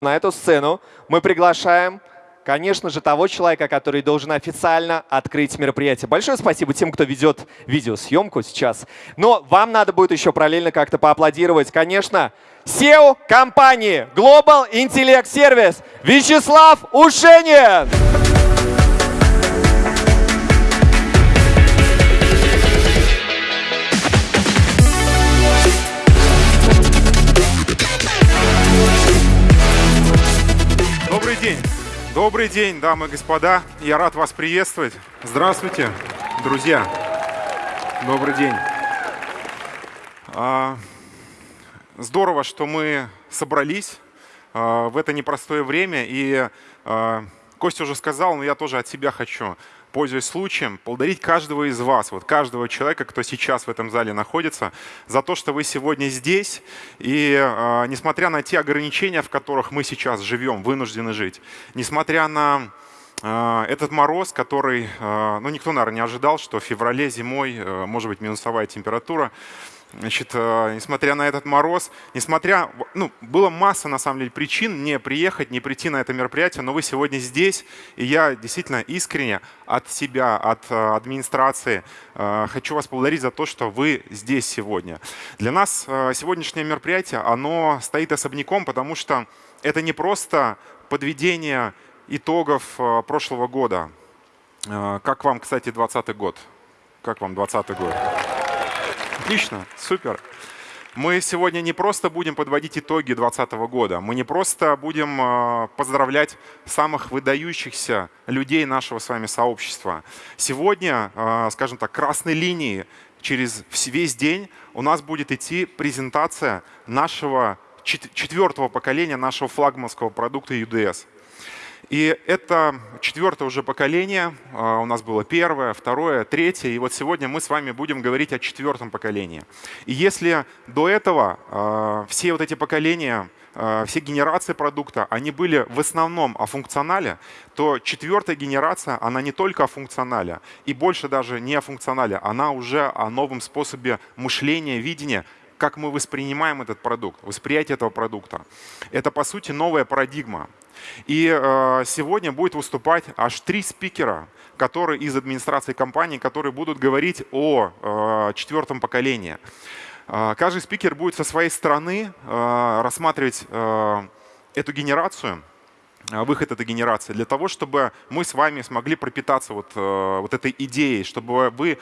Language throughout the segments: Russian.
На эту сцену мы приглашаем, конечно же, того человека, который должен официально открыть мероприятие. Большое спасибо тем, кто ведет видеосъемку сейчас. Но вам надо будет еще параллельно как-то поаплодировать. Конечно, SEO компании Global Intellect Service Вячеслав Ушенин. День! Добрый день, дамы и господа. Я рад вас приветствовать. Здравствуйте, друзья. Добрый день. А, здорово, что мы собрались а, в это непростое время. И а, Костя уже сказал, но я тоже от себя хочу пользуясь случаем, поблагодарить каждого из вас, вот каждого человека, кто сейчас в этом зале находится, за то, что вы сегодня здесь. И э, несмотря на те ограничения, в которых мы сейчас живем, вынуждены жить, несмотря на э, этот мороз, который, э, ну никто, наверное, не ожидал, что в феврале зимой может быть минусовая температура, Значит, э, несмотря на этот мороз, несмотря, ну, было масса, на самом деле, причин не приехать, не прийти на это мероприятие, но вы сегодня здесь, и я действительно искренне от себя, от э, администрации э, хочу вас поблагодарить за то, что вы здесь сегодня. Для нас сегодняшнее мероприятие, оно стоит особняком, потому что это не просто подведение итогов прошлого года. Как вам, кстати, 2020 год? Как вам 2020 год? Отлично, супер. Мы сегодня не просто будем подводить итоги 2020 года, мы не просто будем э, поздравлять самых выдающихся людей нашего с вами сообщества. Сегодня, э, скажем так, красной линией через весь день у нас будет идти презентация нашего четвертого поколения нашего флагманского продукта UDS. И это четвертое уже поколение. А, у нас было первое, второе, третье. И вот сегодня мы с вами будем говорить о четвертом поколении. И если до этого а, все вот эти поколения, а, все генерации продукта, они были в основном о функционале, то четвертая генерация, она не только о функционале, и больше даже не о функционале, она уже о новом способе мышления, видения, как мы воспринимаем этот продукт, восприятие этого продукта. Это, по сути, новая парадигма. И э, сегодня будет выступать аж три спикера, которые из администрации компании, которые будут говорить о э, четвертом поколении. Э, каждый спикер будет со своей стороны э, рассматривать э, эту генерацию, э, выход этой генерации, для того, чтобы мы с вами смогли пропитаться вот, э, вот этой идеей, чтобы вы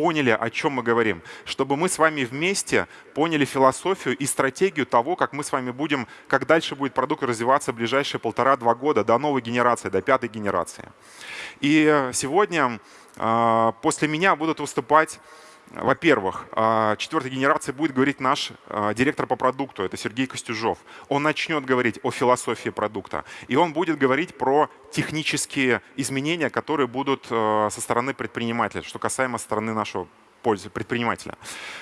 поняли, о чем мы говорим, чтобы мы с вами вместе поняли философию и стратегию того, как мы с вами будем, как дальше будет продукт развиваться в ближайшие полтора-два года до новой генерации, до пятой генерации. И сегодня а, после меня будут выступать во-первых, а, четвертой генерации будет говорить наш а, директор по продукту, это Сергей Костюжов. Он начнет говорить о философии продукта, и он будет говорить про технические изменения, которые будут а, со стороны предпринимателя, что касаемо стороны нашего пользы предпринимателя.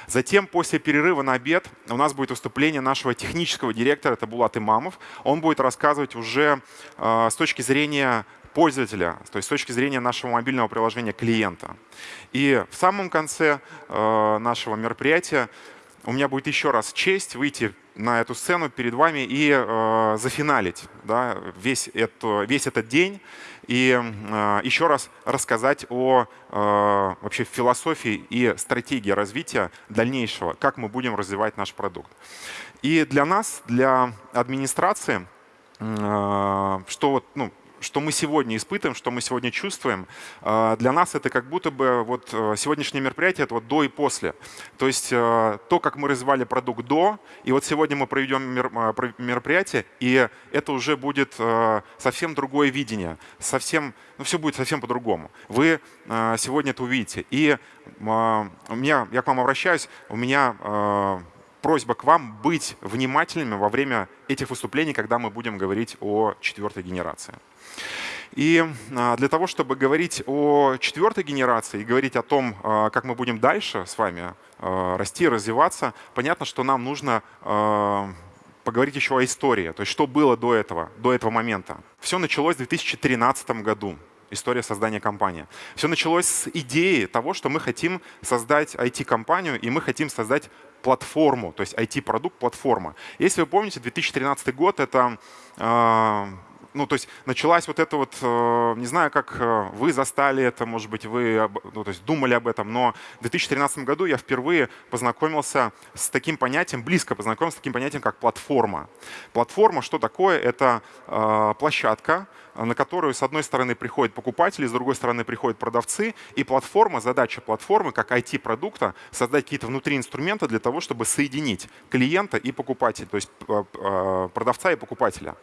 Затем, после перерыва на обед, у нас будет выступление нашего технического директора, это Булат Имамов. Он будет рассказывать уже э, с точки зрения пользователя, то есть с точки зрения нашего мобильного приложения клиента. И в самом конце э, нашего мероприятия у меня будет еще раз честь выйти на эту сцену перед вами и э, зафиналить да, весь, это, весь этот день и э, еще раз рассказать о э, вообще философии и стратегии развития дальнейшего, как мы будем развивать наш продукт. И для нас, для администрации, э, что вот, ну, что мы сегодня испытываем, что мы сегодня чувствуем, а, для нас это как будто бы вот э, сегодняшнее мероприятие это вот до и после. То есть э, то, как мы развивали продукт до, и вот сегодня мы проведем а, мероприятие, и это уже будет э, совсем другое видение, совсем, ну все будет совсем по-другому. Вы сегодня это увидите. И а, у меня, я к вам обращаюсь, у меня просьба к вам быть внимательными во время этих выступлений, когда мы будем говорить о четвертой генерации. И а, для того, чтобы говорить о четвертой генерации и говорить о том, а, как мы будем дальше с вами а, расти, развиваться, понятно, что нам нужно поговорить еще о истории, то есть что было до этого, до этого момента. Все началось в 2013 году. История создания компании. Все началось с идеи того, что мы хотим создать IT-компанию, и мы хотим создать платформу, то есть IT-продукт, платформа. Если вы помните, 2013 год — это а, ну, то есть началась вот это вот, э, не знаю, как э, вы застали это, может быть, вы ну, то есть думали об этом, но в 2013 году я впервые познакомился с таким понятием, близко познакомился с таким понятием, как платформа. Платформа, что такое? Это э, площадка, на которую с одной стороны приходят покупатели, с другой стороны приходят продавцы, и платформа, задача платформы, как IT-продукта, создать какие-то внутри инструменты для того, чтобы соединить клиента и покупателя, то есть продавца и покупателя.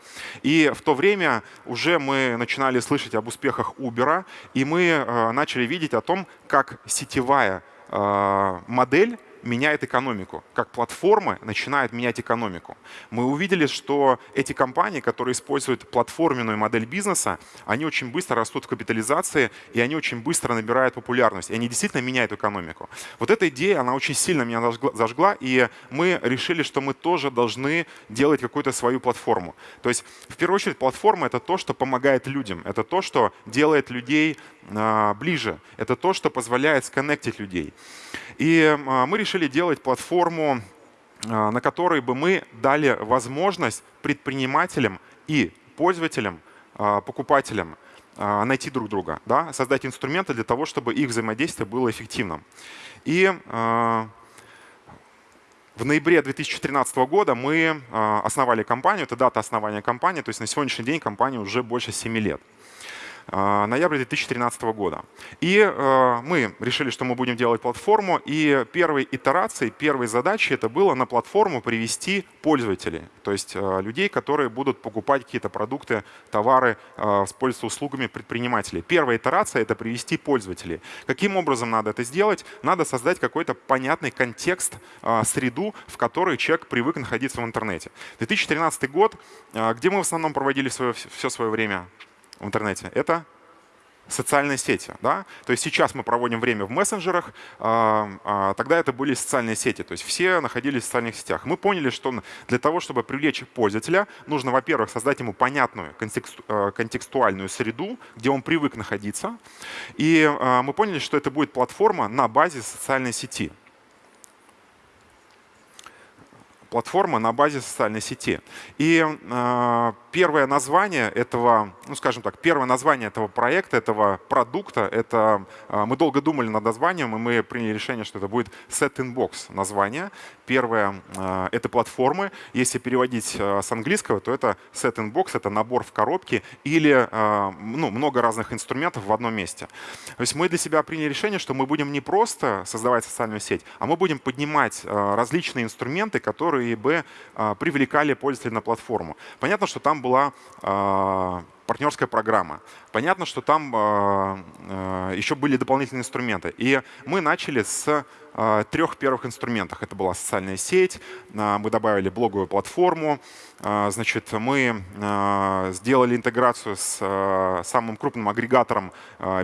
И в то время уже мы начинали слышать об успехах Uber, и мы э, начали видеть о том, как сетевая э, модель меняет экономику, как платформы начинают менять экономику. Мы увидели, что эти компании, которые используют платформенную модель бизнеса, они очень быстро растут в капитализации, и они очень быстро набирают популярность, и они действительно меняют экономику. Вот эта идея, она очень сильно меня зажгла, и мы решили, что мы тоже должны делать какую-то свою платформу. То есть, в первую очередь, платформа — это то, что помогает людям, это то, что делает людей а, ближе, это то, что позволяет сконнектить людей. И а, мы решили делать платформу, а, на которой бы мы дали возможность предпринимателям и пользователям, а, покупателям найти друг друга, да, создать инструменты для того, чтобы их взаимодействие было эффективным. И в ноябре 2013 года мы основали компанию, это дата основания компании, то есть на сегодняшний день компания уже больше 7 лет. А, ноября 2013 года. И э, мы решили, что мы будем делать платформу, и первой итерацией, первой задачей это было на платформу привести пользователей, то есть э, людей, которые будут покупать какие-то продукты, товары, э, воспользоваться услугами предпринимателей. Первая итерация — это привести пользователей. Каким образом надо это сделать? Надо создать какой-то понятный контекст, среду, в которой человек привык находиться в интернете. 2013 год, где мы в основном проводили свое, все свое время? В интернете, это социальные сети. Да? То есть сейчас мы проводим время в мессенджерах, а, а, тогда это были социальные сети, то есть все находились в социальных сетях. Мы поняли, что для того, чтобы привлечь пользователя, нужно, во-первых, создать ему понятную а, контекстуальную среду, где он привык находиться. И мы поняли, что это будет платформа на базе социальной сети. Платформа на базе социальной сети. И э, первое название этого, ну скажем так, первое название этого проекта, этого продукта, это э, мы долго думали над названием, и мы приняли решение, что это будет Set in Box название. Первое э, — это платформы. Если переводить э, с английского, то это Set in Box, это набор в коробке или э, ну, много разных инструментов в одном месте. То есть мы для себя приняли решение, что мы будем не просто создавать социальную сеть, а мы будем поднимать э, различные инструменты, которые которые бы а, привлекали пользователей на платформу. Понятно, что там была а, партнерская программа. Понятно, что там а, еще были дополнительные инструменты. И мы начали с трех первых инструментов. Это была социальная сеть, мы добавили блоговую платформу, значит, мы сделали интеграцию с самым крупным агрегатором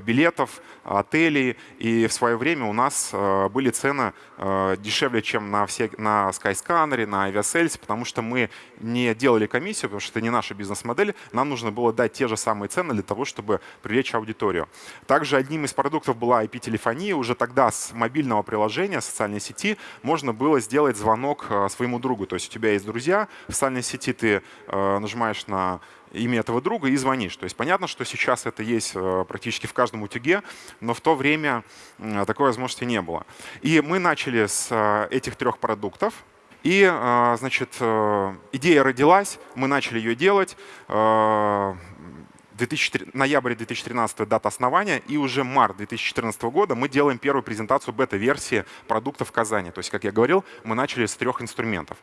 билетов, отелей, и в свое время у нас были цены дешевле, чем на, все, на Skyscanner, на Aviasales, потому что мы не делали комиссию, потому что это не наша бизнес-модель, нам нужно было дать те же самые цены для того, чтобы привлечь аудиторию. Также одним из продуктов была IP-телефония, уже тогда с мобильного приложения приложения социальной сети можно было сделать звонок э, своему другу. То есть у тебя есть друзья, в социальной сети ты э, нажимаешь на имя этого друга и звонишь. То есть понятно, что сейчас это есть э, практически в каждом утюге, но в то время такой возможности не было. И мы начали с этих трех продуктов. И, значит, идея родилась, мы начали ее делать. 2004, ноябрь 2013 дата основания, и уже март 2014 года мы делаем первую презентацию бета-версии продукта в Казани. То есть, как я говорил, мы начали с трех инструментов.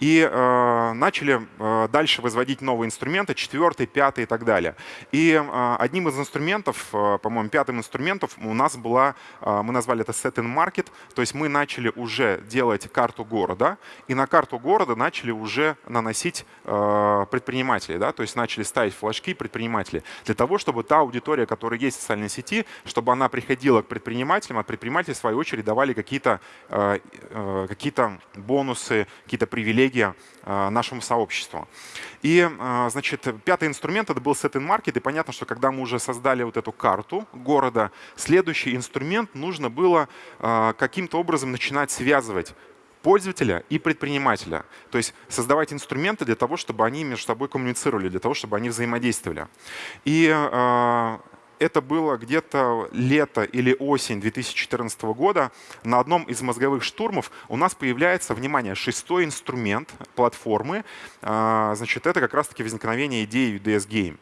И э, начали э, дальше возводить новые инструменты, четвертый, пятый и так далее. И э, одним из инструментов, э, по-моему, пятым инструментом у нас была, э, мы назвали это Set in Market, то есть мы начали уже делать карту города, и на карту города начали уже наносить э, предпринимателей, да, то есть начали ставить флажки предпринимателей. Для того, чтобы та аудитория, которая есть в социальной сети, чтобы она приходила к предпринимателям, а предприниматели, в свою очередь, давали какие-то э, э, какие бонусы, какие-то привилегии э, нашему сообществу. И, значит, пятый инструмент — это был Set in Market, и понятно, что когда мы уже создали вот эту карту города, следующий инструмент нужно было каким-то образом начинать связывать пользователя и предпринимателя. То есть создавать инструменты для того, чтобы они между собой коммуницировали, для того, чтобы они взаимодействовали. И э, это было где-то лето или осень 2014 года. На одном из мозговых штурмов у нас появляется, внимание, шестой инструмент платформы. Э, значит, это как раз-таки возникновение идеи UDS Game.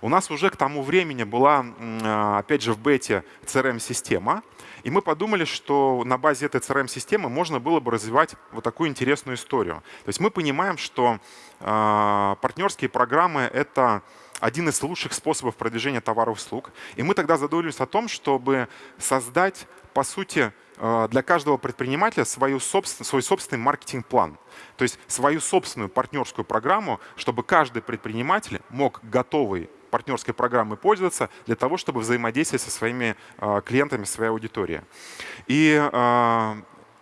У нас уже к тому времени была, э, опять же, в бете CRM-система, и мы подумали, что на базе этой CRM-системы можно было бы развивать вот такую интересную историю. То есть мы понимаем, что э, партнерские программы — это один из лучших способов продвижения товаров и услуг. И мы тогда задумались о том, чтобы создать, по сути, а, для каждого предпринимателя свою собствен, свой собственный маркетинг-план. То есть свою собственную партнерскую программу, чтобы каждый предприниматель мог готовый партнерской программой пользоваться для того, чтобы взаимодействовать со своими а, клиентами, своей аудиторией. И а,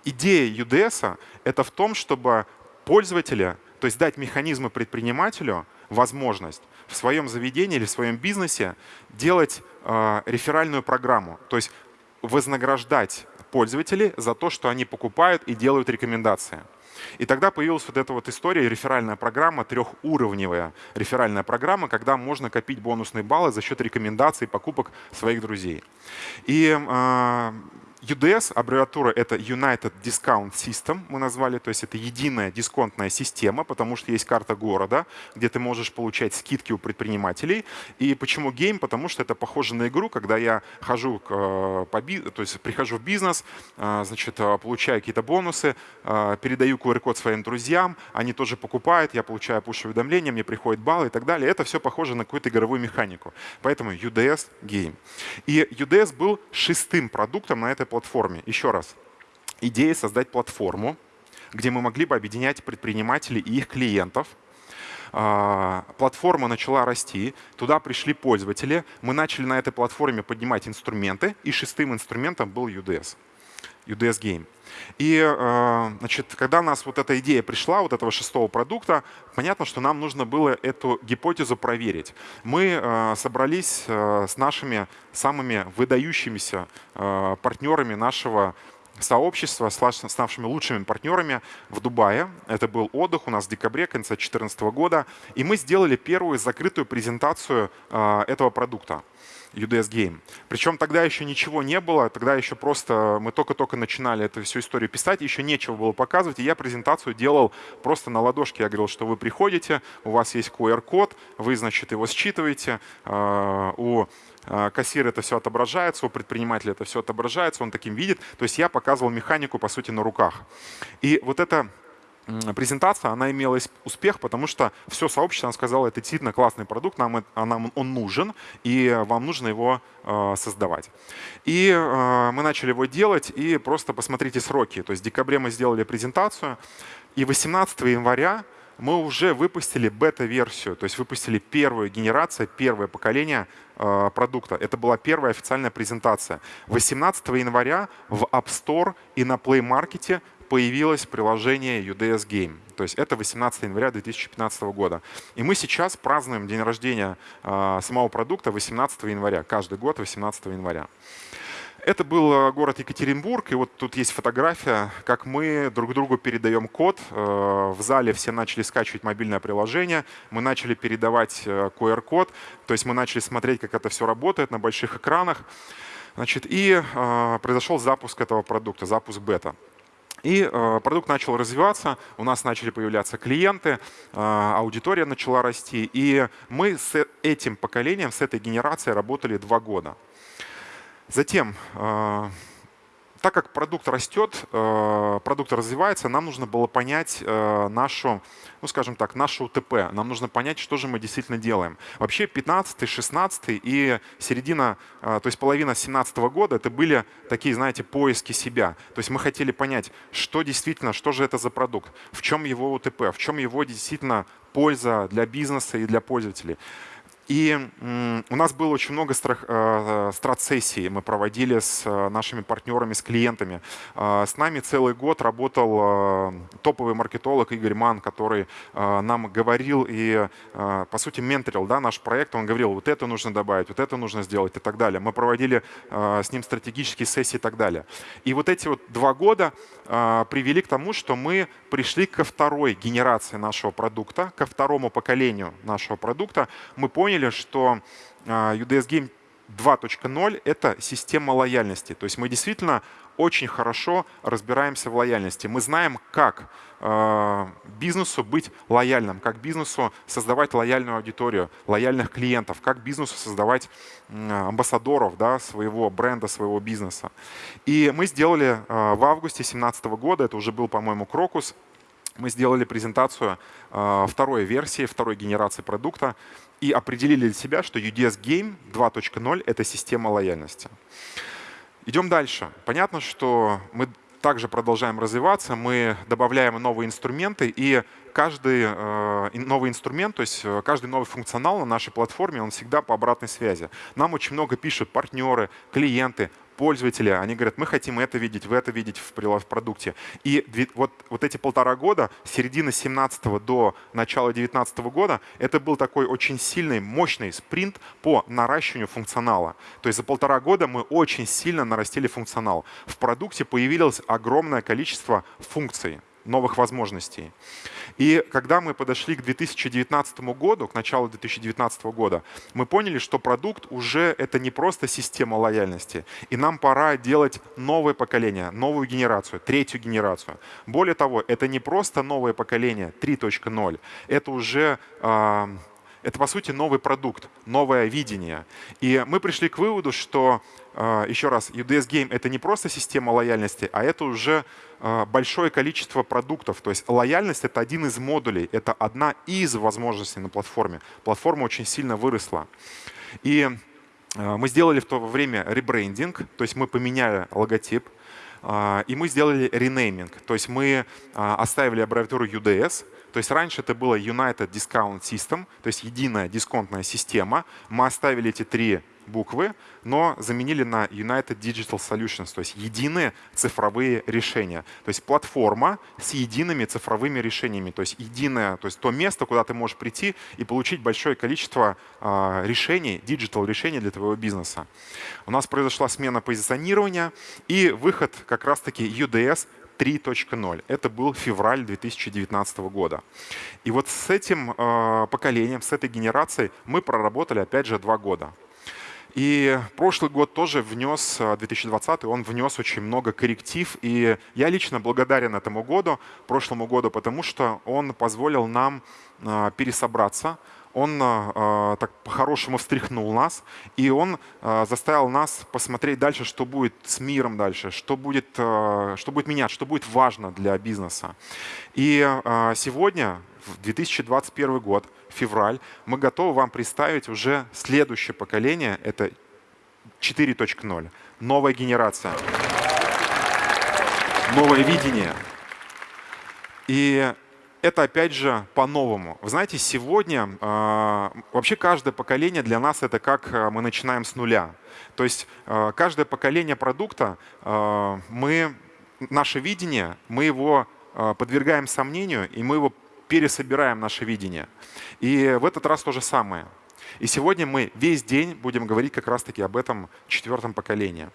идея UDS — это в том, чтобы пользователя, то есть дать механизмы предпринимателю возможность в своем заведении или в своем бизнесе делать э, реферальную программу, то есть вознаграждать пользователей за то, что они покупают и делают рекомендации. И тогда появилась вот эта вот история, реферальная программа, трехуровневая реферальная программа, когда можно копить бонусные баллы за счет рекомендаций покупок своих друзей. И э, UDS, аббревиатура это United Discount System, мы назвали, то есть это единая дисконтная система, потому что есть карта города, где ты можешь получать скидки у предпринимателей. И почему game? Потому что это похоже на игру, когда я хожу, к, э, по, то есть прихожу в бизнес, э, значит, э, получаю какие-то бонусы, передаю QR-код своим друзьям, они тоже покупают, я получаю push-уведомления, мне приходят баллы и так далее. Это все похоже на какую-то игровую механику. Поэтому UDS — game. И UDS был шестым продуктом на этой платформе. Еще раз, идея создать платформу, где мы могли бы объединять предпринимателей и их клиентов. А, платформа начала расти, туда пришли пользователи, мы начали на этой платформе поднимать инструменты, и шестым инструментом был UDS. UDS Game. И э, значит, когда у нас вот эта идея пришла, вот этого шестого продукта, понятно, что нам нужно было эту гипотезу проверить. Мы э, собрались э, с нашими самыми выдающимися партнерами нашего сообщества, с нашими лучшими партнерами в Дубае. Это был отдых у нас в декабре конца 2014 года. И мы сделали первую закрытую презентацию этого продукта. UDS Game. Причем тогда еще ничего не было, тогда еще просто мы только-только начинали эту всю историю писать, еще нечего было показывать, и я презентацию делал просто на ладошке. Я говорил, что вы приходите, у вас есть QR-код, вы, значит, его считываете, а, у а, кассира это все отображается, у предпринимателя это все отображается, он таким видит. То есть я показывал механику, по сути, на руках. И вот это презентация, она имела успех, потому что все сообщество сказало, это действительно классный продукт, нам, нам он нужен, и вам нужно его э, создавать. И э, мы начали его делать, и просто посмотрите сроки. То есть в декабре мы сделали презентацию, и 18 января мы уже выпустили бета-версию, то есть выпустили первую генерацию, первое поколение э, продукта. Это была первая официальная презентация. 18 января в App Store и на Play Market появилось приложение UDS Game. То есть это 18 января 2015 года. И мы сейчас празднуем день рождения э, самого продукта 18 января. Каждый год 18 января. Это был а, город Екатеринбург, и вот тут есть фотография, как мы друг другу передаем код. В зале все начали скачивать мобильное приложение, мы начали передавать QR-код, то есть мы начали смотреть, как это все работает на больших экранах. Значит, и произошел запуск этого продукта, запуск бета. И э, продукт начал развиваться, у нас начали появляться клиенты, э, аудитория начала расти. И мы с этим поколением, с этой генерацией работали два года. Затем э, так как продукт растет, э, продукт развивается, нам нужно было понять э, нашу, ну скажем так, нашу УТП. Нам нужно понять, что же мы действительно делаем. Вообще 15 16 и середина, э, то есть половина 17 года, это были такие, знаете, поиски себя. То есть мы хотели понять, что действительно, что же это за продукт, в чем его УТП, в чем его действительно польза для бизнеса и для пользователей. И у нас было очень много э, страт-сессий, мы проводили с э, нашими партнерами, с клиентами. Э, с нами целый год работал топовый маркетолог Игорь Ман, который нам говорил и, по сути, менторил да, наш проект. Он говорил, вот это нужно добавить, вот это нужно сделать и так далее. Мы проводили с ним стратегические сессии и так далее. И вот эти вот два года привели к тому, что мы пришли ко второй генерации нашего продукта, ко второму поколению нашего продукта. Мы поняли, поняли, что а, UDS Game 2.0 — это система лояльности. То есть мы действительно очень хорошо разбираемся в лояльности. Мы знаем, как э, бизнесу быть лояльным, как бизнесу создавать лояльную аудиторию, лояльных клиентов, как бизнесу создавать амбассадоров да, своего бренда, своего бизнеса. И мы сделали э, в августе 2017 года, это уже был, по-моему, Крокус, мы сделали презентацию второй версии, второй генерации продукта и определили для себя, что UDS Game 2.0 — это система лояльности. Идем дальше. Понятно, что мы также продолжаем развиваться, мы добавляем новые инструменты, и каждый э, новый инструмент, то есть э, каждый новый функционал на нашей платформе, он всегда по обратной связи. Нам очень много пишут партнеры, клиенты, пользователи, они говорят, мы хотим это видеть, в это видеть в, продукте. И вот, вот эти полтора года, с середины 17 до начала 19 года, это был такой очень сильный, мощный спринт по наращиванию функционала. То есть за полтора года мы очень сильно нарастили функционал. В продукте появилось огромное количество функций новых возможностей. И когда мы подошли к 2019 году, к началу 2019 года, мы поняли, что продукт уже это не просто система лояльности, и нам пора делать новое поколение, новую генерацию, третью генерацию. Более того, это не просто новое поколение 3.0, это уже э, это, по сути, новый продукт, новое видение. И мы пришли к выводу, что, а, еще раз, UDS Game — это не просто система лояльности, а это уже большое количество продуктов. То есть лояльность — это один из модулей, это одна из возможностей на платформе. Платформа очень сильно выросла. И а, мы сделали в то время ребрендинг, то есть мы поменяли логотип, и мы сделали ренейминг, то есть мы оставили аббревиатуру UDS, то есть раньше это было United Discount System, то есть единая дисконтная система. Мы оставили эти три буквы, но заменили на United Digital Solutions, то есть единые цифровые решения. То есть платформа с едиными цифровыми решениями, то есть единое, то есть то место, куда ты можешь прийти и получить большое количество э, решений, digital решений для твоего бизнеса. У нас произошла смена позиционирования и выход как раз-таки UDS 3.0. Это был февраль 2019 года. И вот с этим э, поколением, с этой генерацией мы проработали, опять же, два года. И прошлый год тоже внес, 2020, э, он внес очень много корректив. И я лично благодарен этому году, прошлому году, потому что он позволил нам э, пересобраться, он э, так по-хорошему встряхнул нас, и он заставил нас посмотреть дальше, что будет с миром дальше, что будет, что будет менять, что будет важно для бизнеса. И сегодня, в 2021 год, февраль, мы готовы вам представить уже следующее поколение, это 4.0, новая генерация, новое видение. И это опять же по-новому. Вы знаете, сегодня э, вообще каждое поколение для нас это как э, мы начинаем с нуля. То есть э, каждое поколение продукта, мы, наше видение, мы его подвергаем сомнению, и мы его пересобираем, наше видение. И в этот раз то же самое. И сегодня мы весь день будем говорить как раз-таки об этом четвертом поколении.